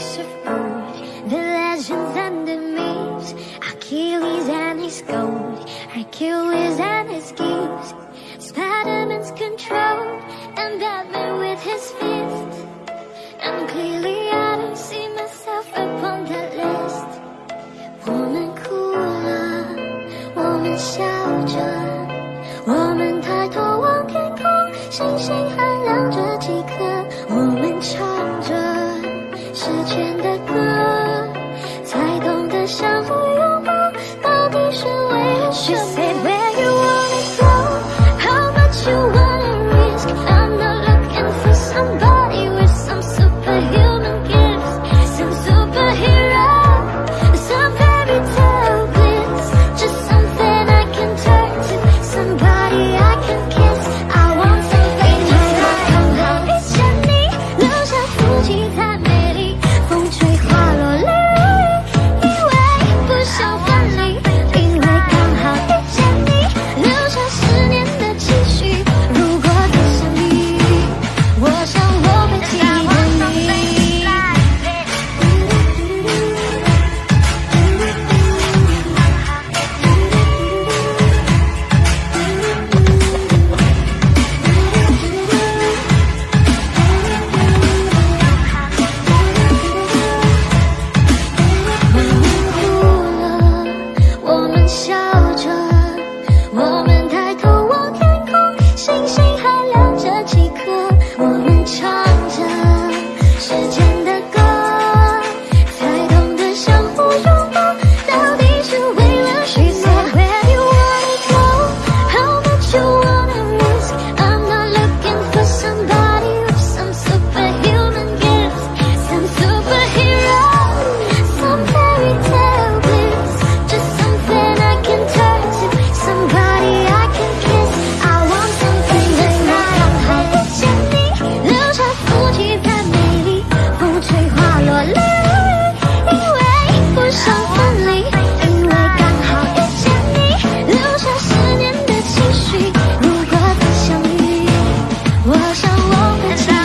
heroes of old, the legends and the myths, Achilles and his gold, Achilles and his gifts, Spider-Man's control, and Batman with his fist. And clearly I don't see myself upon that list. Woman cooler, woman shelter, woman 抬头望天空，星星还亮着几颗。下。and